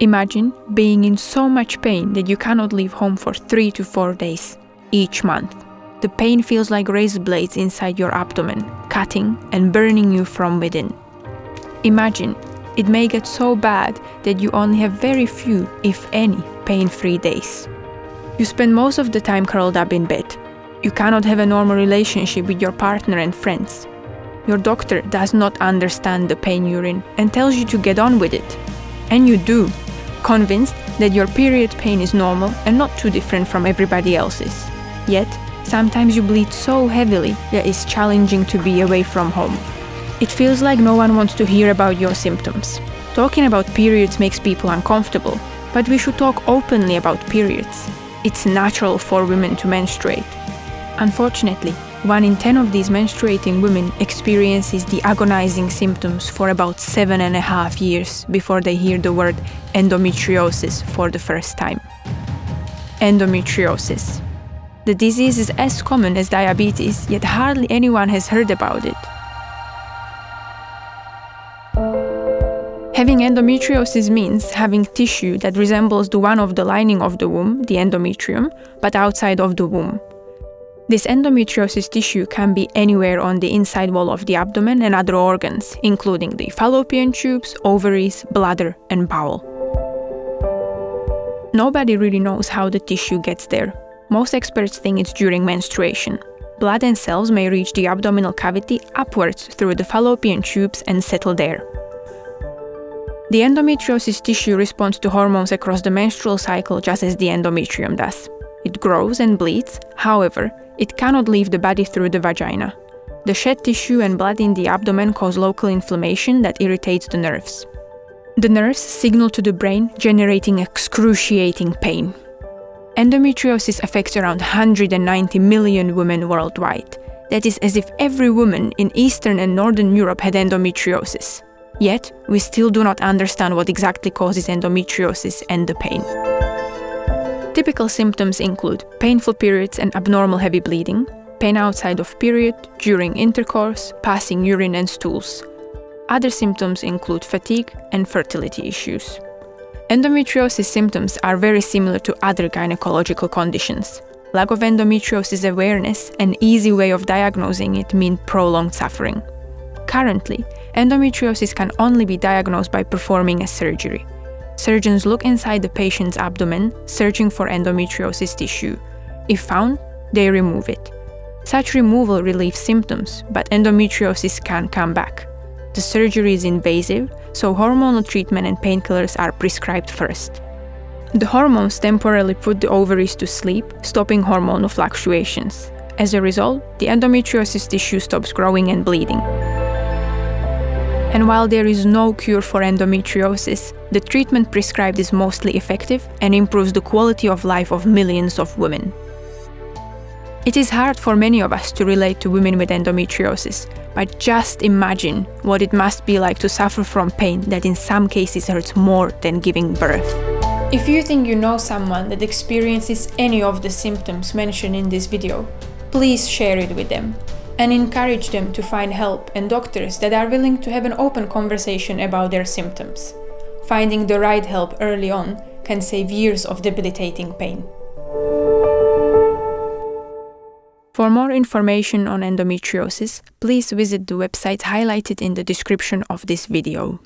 Imagine being in so much pain that you cannot leave home for 3 to 4 days each month. The pain feels like razor blades inside your abdomen, cutting and burning you from within. Imagine it may get so bad that you only have very few, if any, pain free days. You spend most of the time curled up in bed. You cannot have a normal relationship with your partner and friends. Your doctor does not understand the pain you're in and tells you to get on with it. And you do, convinced that your period pain is normal and not too different from everybody else's. Yet, sometimes you bleed so heavily that it's challenging to be away from home. It feels like no one wants to hear about your symptoms. Talking about periods makes people uncomfortable, but we should talk openly about periods. It's natural for women to menstruate. Unfortunately, one in 10 of these menstruating women experiences the agonizing symptoms for about seven and a half years before they hear the word endometriosis for the first time. Endometriosis. The disease is as common as diabetes, yet hardly anyone has heard about it. Having endometriosis means having tissue that resembles the one of the lining of the womb, the endometrium, but outside of the womb. This endometriosis tissue can be anywhere on the inside wall of the abdomen and other organs, including the fallopian tubes, ovaries, bladder, and bowel. Nobody really knows how the tissue gets there. Most experts think it's during menstruation. Blood and cells may reach the abdominal cavity upwards through the fallopian tubes and settle there. The endometriosis tissue responds to hormones across the menstrual cycle just as the endometrium does. It grows and bleeds, however, it cannot leave the body through the vagina. The shed tissue and blood in the abdomen cause local inflammation that irritates the nerves. The nerves signal to the brain, generating excruciating pain. Endometriosis affects around 190 million women worldwide. That is as if every woman in Eastern and Northern Europe had endometriosis. Yet, we still do not understand what exactly causes endometriosis and the pain. Typical symptoms include painful periods and abnormal heavy bleeding, pain outside of period, during intercourse, passing urine and stools. Other symptoms include fatigue and fertility issues. Endometriosis symptoms are very similar to other gynecological conditions. Lack of endometriosis awareness and easy way of diagnosing it mean prolonged suffering. Currently, endometriosis can only be diagnosed by performing a surgery. Surgeons look inside the patient's abdomen, searching for endometriosis tissue. If found, they remove it. Such removal relieves symptoms, but endometriosis can come back. The surgery is invasive, so hormonal treatment and painkillers are prescribed first. The hormones temporarily put the ovaries to sleep, stopping hormonal fluctuations. As a result, the endometriosis tissue stops growing and bleeding. And while there is no cure for endometriosis, the treatment prescribed is mostly effective and improves the quality of life of millions of women. It is hard for many of us to relate to women with endometriosis, but just imagine what it must be like to suffer from pain that in some cases hurts more than giving birth. If you think you know someone that experiences any of the symptoms mentioned in this video, please share it with them and encourage them to find help and doctors that are willing to have an open conversation about their symptoms. Finding the right help early on can save years of debilitating pain. For more information on endometriosis, please visit the website highlighted in the description of this video.